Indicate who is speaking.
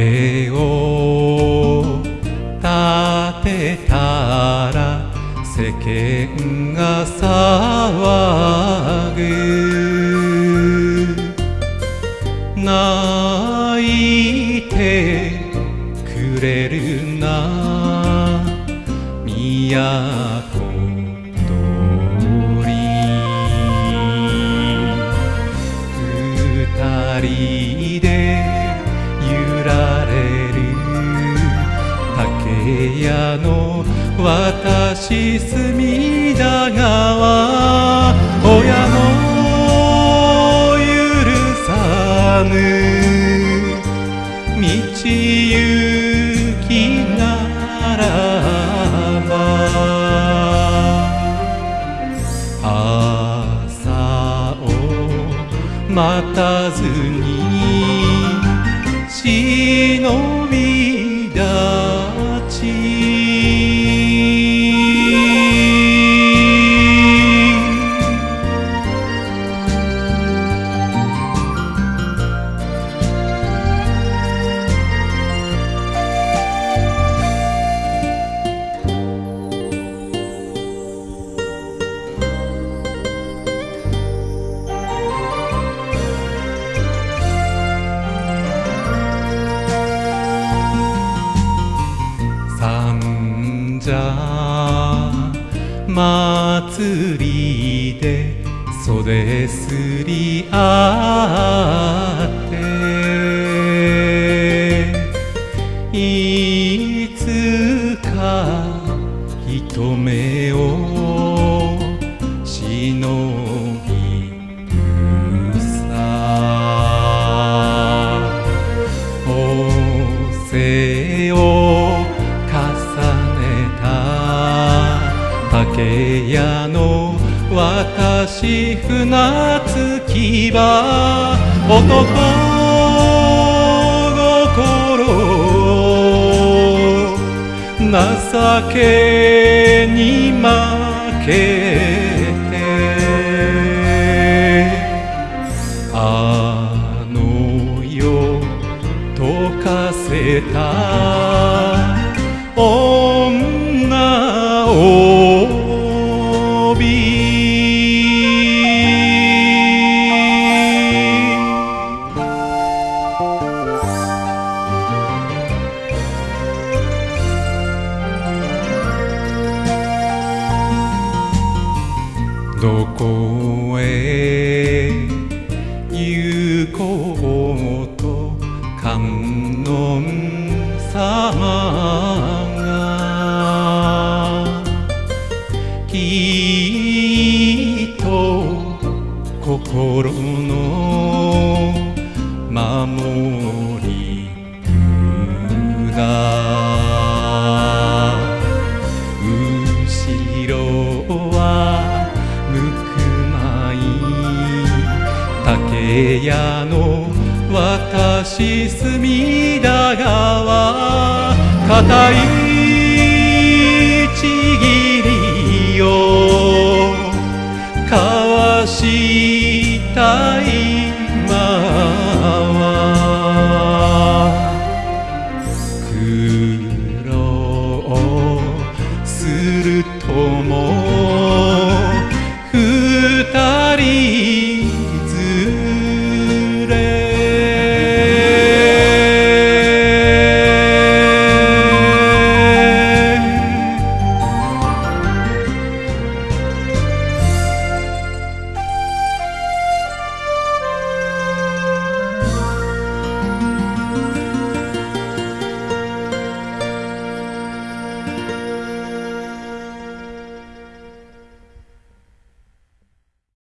Speaker 1: れを立てたら世間が騒ぐ。泣いてくれるな。都屋の私隅田川親の許さぬ道行きならば朝を待たずに忍び祭りで袖すり合っていつか人目を忍私船着き場男心情けに負けてあの世溶かせたどこへ行こうと観音様がきっと心の部屋の私隅田川たいちぎりをかわしたいまは。